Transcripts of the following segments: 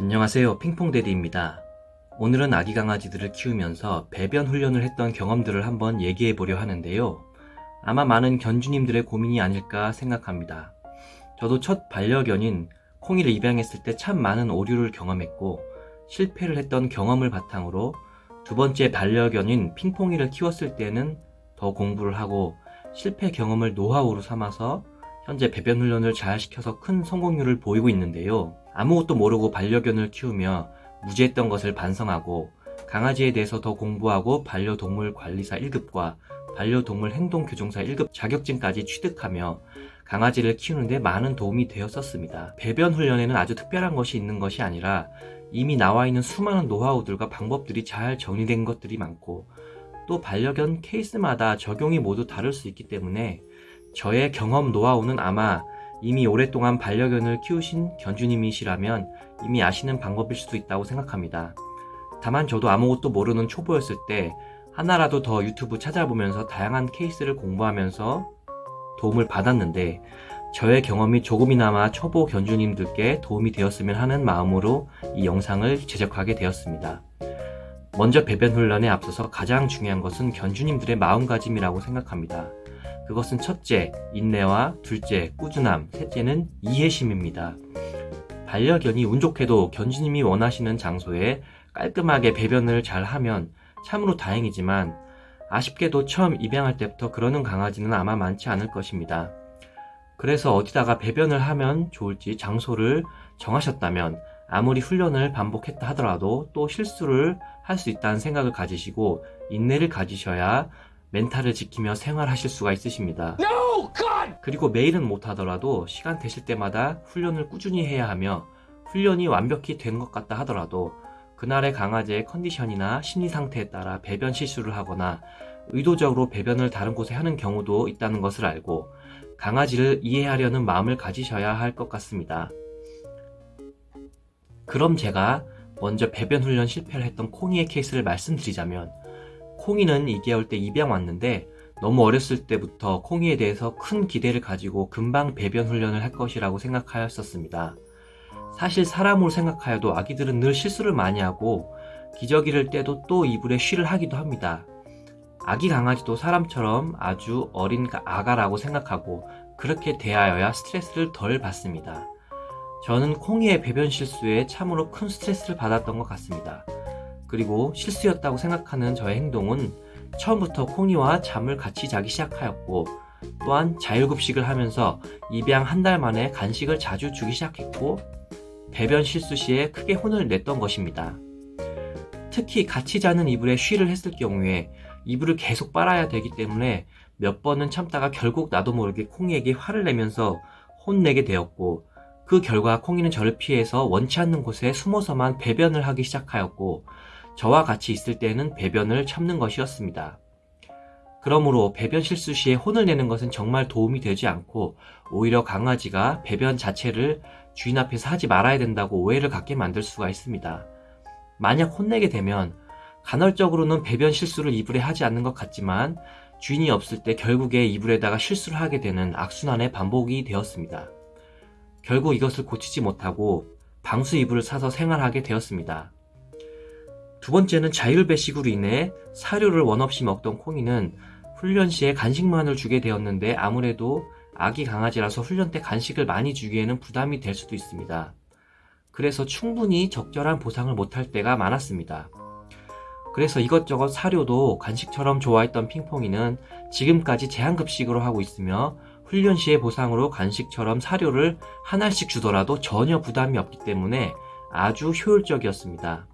안녕하세요 핑퐁데디입니다. 오늘은 아기 강아지들을 키우면서 배변 훈련을 했던 경험들을 한번 얘기해 보려 하는데요. 아마 많은 견주님들의 고민이 아닐까 생각합니다. 저도 첫 반려견인 콩이를 입양했을 때 참 많은 오류를 경험했고 실패를 했던 경험을 바탕으로 두 번째 반려견인 핑퐁이를 키웠을 때는 더 공부를 하고 실패 경험을 노하우로 삼아서 현재 배변 훈련을 잘 시켜서 큰 성공률을 보이고 있는데요. 아무것도 모르고 반려견을 키우며 무지했던 것을 반성하고 강아지에 대해서 더 공부하고 반려동물 관리사 1급과 반려동물 행동교정사 1급 자격증까지 취득하며 강아지를 키우는데 많은 도움이 되었었습니다. 배변 훈련에는 아주 특별한 것이 있는 것이 아니라 이미 나와 있는 수많은 노하우들과 방법들이 잘 정리된 것들이 많고 또 반려견 케이스마다 적용이 모두 다를 수 있기 때문에 저의 경험 노하우는 아마 이미 오랫동안 반려견을 키우신 견주님이시라면 이미 아시는 방법일 수도 있다고 생각합니다. 다만 저도 아무것도 모르는 초보였을 때 하나라도 더 유튜브 찾아보면서 다양한 케이스를 공부하면서 도움을 받았는데 저의 경험이 조금이나마 초보 견주님들께 도움이 되었으면 하는 마음으로 이 영상을 제작하게 되었습니다. 먼저 배변 훈련에 앞서서 가장 중요한 것은 견주님들의 마음가짐이라고 생각합니다. 그것은 첫째, 인내와 둘째, 꾸준함, 셋째는 이해심입니다. 반려견이 운 좋게도 견주님이 원하시는 장소에 깔끔하게 배변을 잘 하면 참으로 다행이지만 아쉽게도 처음 입양할 때부터 그러는 강아지는 아마 많지 않을 것입니다. 그래서 어디다가 배변을 하면 좋을지 장소를 정하셨다면 아무리 훈련을 반복했다 하더라도 또 실수를 할 수 있다는 생각을 가지시고 인내를 가지셔야 멘탈을 지키며 생활하실 수가 있으십니다. No, 그리고 매일은 못하더라도 시간 되실 때마다 훈련을 꾸준히 해야 하며 훈련이 완벽히 된 것 같다 하더라도 그날의 강아지의 컨디션이나 심리 상태에 따라 배변 실수를 하거나 의도적으로 배변을 다른 곳에 하는 경우도 있다는 것을 알고 강아지를 이해하려는 마음을 가지셔야 할 것 같습니다. 그럼 제가 먼저 배변 훈련 실패를 했던 콩이의 케이스를 말씀드리자면 콩이는 2개월 때 입양 왔는데 너무 어렸을 때부터 콩이에 대해서 큰 기대를 가지고 금방 배변 훈련을 할 것이라고 생각하였었습니다. 사실 사람으로 생각하여도 아기들은 늘 실수를 많이 하고 기저귀를 떼도 또 이불에 쉬를 하기도 합니다. 아기 강아지도 사람처럼 아주 어린 아가라고 생각하고 그렇게 대하여야 스트레스를 덜 받습니다. 저는 콩이의 배변 실수에 참으로 큰 스트레스를 받았던 것 같습니다. 그리고 실수였다고 생각하는 저의 행동은 처음부터 콩이와 잠을 같이 자기 시작하였고 또한 자율급식을 하면서 입양 한 달 만에 간식을 자주 주기 시작했고 배변 실수 시에 크게 혼을 냈던 것입니다. 특히 같이 자는 이불에 쉬를 했을 경우에 이불을 계속 빨아야 되기 때문에 몇 번은 참다가 결국 나도 모르게 콩이에게 화를 내면서 혼내게 되었고 그 결과 콩이는 저를 피해서 원치 않는 곳에 숨어서만 배변을 하기 시작하였고 저와 같이 있을 때는 배변을 참는 것이었습니다. 그러므로 배변 실수 시에 혼을 내는 것은 정말 도움이 되지 않고 오히려 강아지가 배변 자체를 주인 앞에서 하지 말아야 된다고 오해를 갖게 만들 수가 있습니다. 만약 혼내게 되면 간헐적으로는 배변 실수를 이불에 하지 않는 것 같지만 주인이 없을 때 결국에 이불에다가 실수를 하게 되는 악순환의 반복이 되었습니다. 결국 이것을 고치지 못하고 방수 이불을 사서 생활하게 되었습니다. 두 번째는 자율배식으로 인해 사료를 원없이 먹던 콩이는 훈련 시에 간식만을 주게 되었는데 아무래도 아기 강아지라서 훈련 때 간식을 많이 주기에는 부담이 될 수도 있습니다. 그래서 충분히 적절한 보상을 못할 때가 많았습니다. 그래서 이것저것 사료도 간식처럼 좋아했던 핑퐁이는 지금까지 제한급식으로 하고 있으며 훈련 시의 보상으로 간식처럼 사료를 하나씩 주더라도 전혀 부담이 없기 때문에 아주 효율적이었습니다.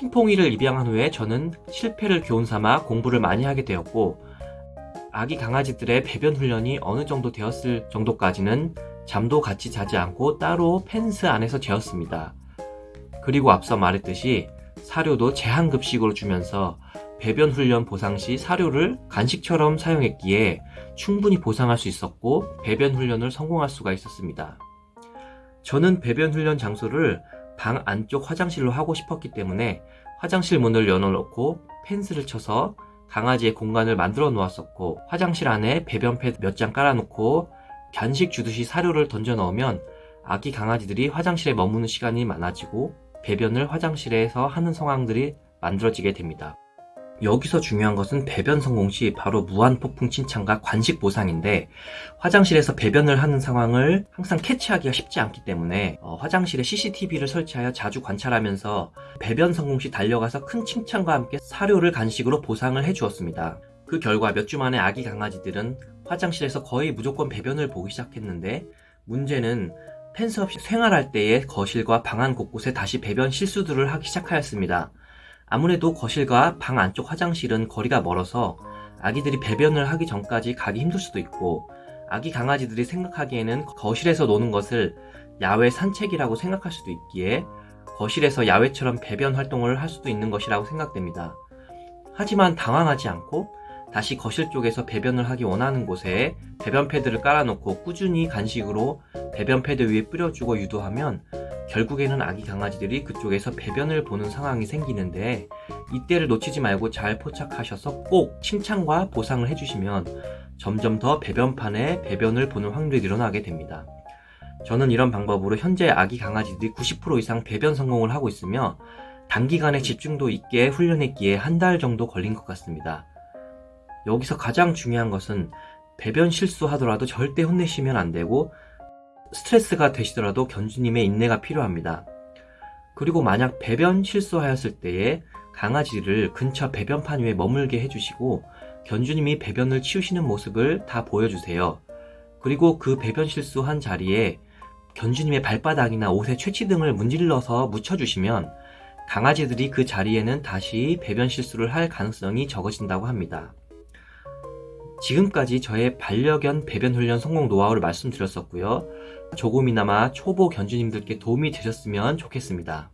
핑퐁이를 입양한 후에 저는 실패를 교훈삼아 공부를 많이 하게 되었고 아기 강아지들의 배변 훈련이 어느 정도 되었을 정도까지는 잠도 같이 자지 않고 따로 펜스 안에서 재웠습니다. 그리고 앞서 말했듯이 사료도 제한급식으로 주면서 배변 훈련 보상 시 사료를 간식처럼 사용했기에 충분히 보상할 수 있었고 배변 훈련을 성공할 수가 있었습니다. 저는 배변 훈련 장소를 방 안쪽 화장실로 하고 싶었기 때문에 화장실 문을 열어놓고 펜스를 쳐서 강아지의 공간을 만들어 놓았었고 화장실 안에 배변 패드 몇 장 깔아놓고 간식 주듯이 사료를 던져 넣으면 아기 강아지들이 화장실에 머무는 시간이 많아지고 배변을 화장실에서 하는 상황들이 만들어지게 됩니다. 여기서 중요한 것은 배변 성공 시 바로 무한폭풍 칭찬과 관식 보상인데 화장실에서 배변을 하는 상황을 항상 캐치하기가 쉽지 않기 때문에 어, 화장실에 CCTV를 설치하여 자주 관찰하면서 배변 성공 시 달려가서 큰 칭찬과 함께 사료를 간식으로 보상을 해주었습니다. 그 결과 몇 주 만에 아기 강아지들은 화장실에서 거의 무조건 배변을 보기 시작했는데 문제는 펜스 없이 생활할 때의 거실과 방안 곳곳에 다시 배변 실수들을 하기 시작하였습니다. 아무래도 거실과 방 안쪽 화장실은 거리가 멀어서 아기들이 배변을 하기 전까지 가기 힘들 수도 있고 아기 강아지들이 생각하기에는 거실에서 노는 것을 야외 산책이라고 생각할 수도 있기에 거실에서 야외처럼 배변 활동을 할 수도 있는 것이라고 생각됩니다. 하지만 당황하지 않고 다시 거실 쪽에서 배변을 하기 원하는 곳에 배변 패드를 깔아놓고 꾸준히 간식으로 배변 패드 위에 뿌려주고 유도하면 결국에는 아기 강아지들이 그쪽에서 배변을 보는 상황이 생기는데 이때를 놓치지 말고 잘 포착하셔서 꼭 칭찬과 보상을 해주시면 점점 더 배변판에 배변을 보는 확률이 늘어나게 됩니다. 저는 이런 방법으로 현재 아기 강아지들이 90% 이상 배변 성공을 하고 있으며 단기간에 집중도 있게 훈련했기에 한 달 정도 걸린 것 같습니다. 여기서 가장 중요한 것은 배변 실수하더라도 절대 혼내시면 안 되고 스트레스가 되시더라도 견주님의 인내가 필요합니다. 그리고 만약 배변 실수하였을 때에 강아지를 근처 배변판 위에 머물게 해주시고 견주님이 배변을 치우시는 모습을 다 보여주세요. 그리고 그 배변 실수한 자리에 견주님의 발바닥이나 옷에 최치 등을 문질러서 묻혀주시면 강아지들이 그 자리에는 다시 배변 실수를 할 가능성이 적어진다고 합니다. 지금까지 저의 반려견 배변 훈련 성공 노하우를 말씀드렸었고요. 조금이나마 초보 견주님들께 도움이 되셨으면 좋겠습니다.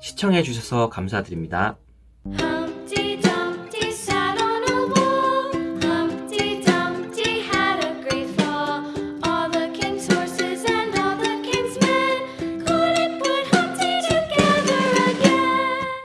시청해주셔서 감사드립니다.